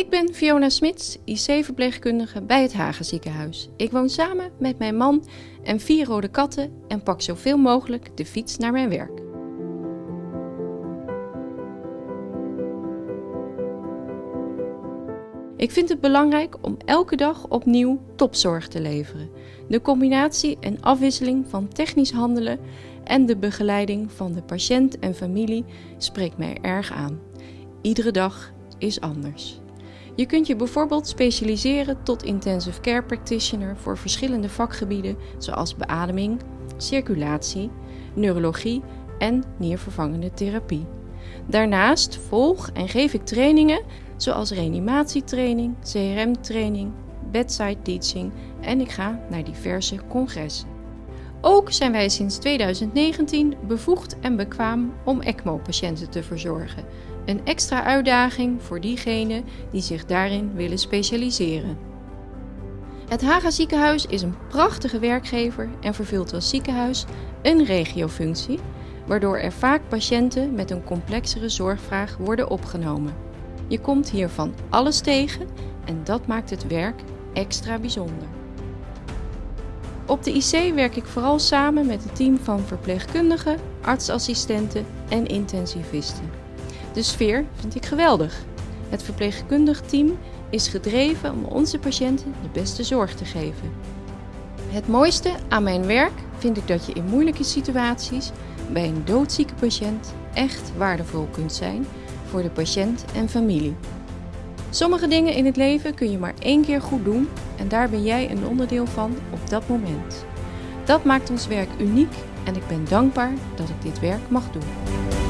Ik ben Fiona Smits, IC-verpleegkundige bij het Hagen ziekenhuis. Ik woon samen met mijn man en vier rode katten en pak zoveel mogelijk de fiets naar mijn werk. Ik vind het belangrijk om elke dag opnieuw topzorg te leveren. De combinatie en afwisseling van technisch handelen en de begeleiding van de patiënt en familie spreekt mij erg aan. Iedere dag is anders. Je kunt je bijvoorbeeld specialiseren tot intensive care practitioner voor verschillende vakgebieden zoals beademing, circulatie, neurologie en niervervangende therapie. Daarnaast volg en geef ik trainingen zoals reanimatietraining, CRM-training, bedside teaching en ik ga naar diverse congressen. Ook zijn wij sinds 2019 bevoegd en bekwaam om ECMO-patiënten te verzorgen. Een extra uitdaging voor diegenen die zich daarin willen specialiseren. Het Haga ziekenhuis is een prachtige werkgever en vervult als ziekenhuis een regiofunctie, waardoor er vaak patiënten met een complexere zorgvraag worden opgenomen. Je komt hier van alles tegen en dat maakt het werk extra bijzonder. Op de IC werk ik vooral samen met een team van verpleegkundigen, artsassistenten en intensivisten. De sfeer vind ik geweldig. Het verpleegkundig team is gedreven om onze patiënten de beste zorg te geven. Het mooiste aan mijn werk vind ik dat je in moeilijke situaties bij een doodzieke patiënt echt waardevol kunt zijn voor de patiënt en familie. Sommige dingen in het leven kun je maar één keer goed doen en daar ben jij een onderdeel van op dat moment. Dat maakt ons werk uniek en ik ben dankbaar dat ik dit werk mag doen.